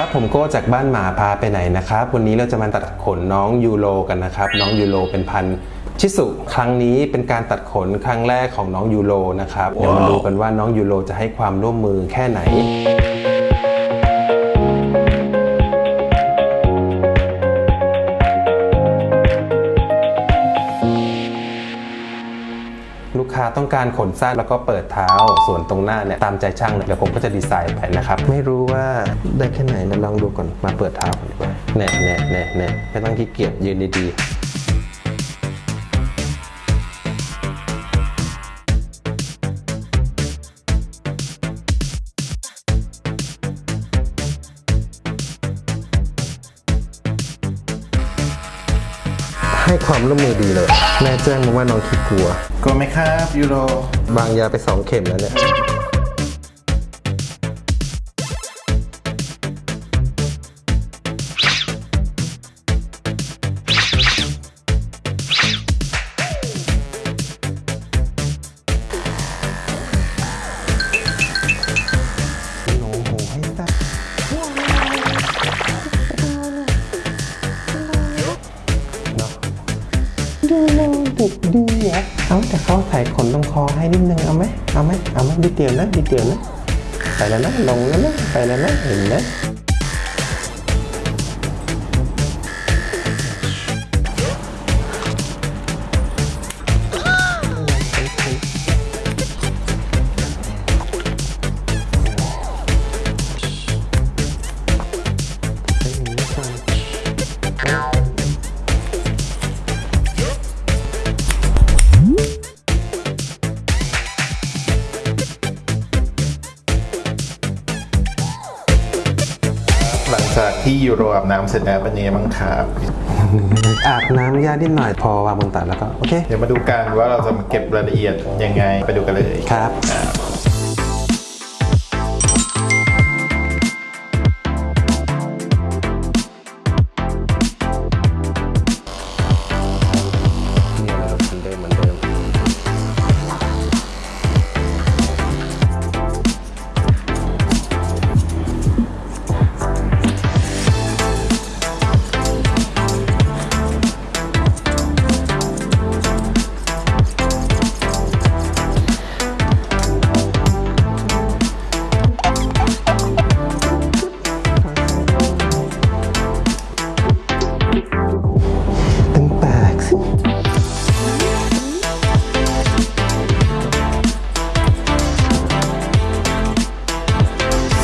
ครับ ผมโก้จากบ้านหมาพาไปไหนนะครับ วันนี้เราจะมาตัดขนน้องยูโรกันนะครับ น้องยูโรเป็นพันชิสุ ครั้งนี้เป็นการตัดขนครั้งแรกของน้องยูโรนะครับ เดี๋ยวมาดูกันว่าน้องยูโรจะให้ความร่วมมือแค่ไหน ค้าต้องการขนสั้นแล้วก็เปิดเท้า ส่วนตรงหน้าเนี่ยตามใจช่างเลยเดี๋ยวผมก็จะดีไซน์ไปนะครับไม่รู้ว่าได้แค่ไหนนะลองดูก่อนมาเปิดเท้าก่อนดีกว่าแน่แน่แน่แน่ไม่ต้องขี้เกียจยืนดีๆ ให้ความร่วมมือดีเลย แม่แจ้งมาว่าน้องขี้กลัว กลัวไหมครับยูโร บางยาไปสองเข็มแล้วเนี่ย โลเด็กดีอะเอาแต่เขาใส่ขนตรงคอให้นิดนึงเอาไหมเอาไหมเอาไหมดิเดียวนะดิเดียวนะไปแล้วนะลงแล้วนะไปแล้วนะเห็นนะไปอย่างนี้ก่อน ที่ยูโรอาบน้ำเสร็จแล้วเป็นยังไงบ้างครับอาบน้ำยานิดหน่อยพอวางบนตักแล้วก็โอเค เดี๋ยวมาดูกันว่าเราจะมาเก็บรายละเอียดยังไงไปดูกันเลยครับ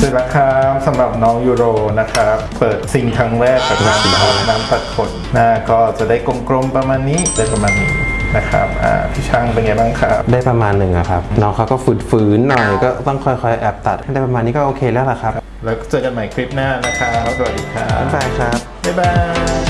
สร็จแล้วครับสำหรับน้องยูโรนะครับเปิดซิงครั้งแรกกับน้ำอาบน้ำตัดขนหน้าก็จะได้กลมๆประมาณนี้ได้ประมาณนี้นะครับอ่าพี่ช่างเป็นไงบ้างครับ ได้ประมาณหนึ่งอะครับ น้องเขาก็ฝืนๆหน่อยก็ต้องค่อยๆแอบตัดให้ได้ประมาณนี้ก็โอเคแล้วล่ะครับ แล้วเจอกันใหม่คลิปหน้านะครับสวัสดีครับบ๊ายบายครับบ๊ายบาย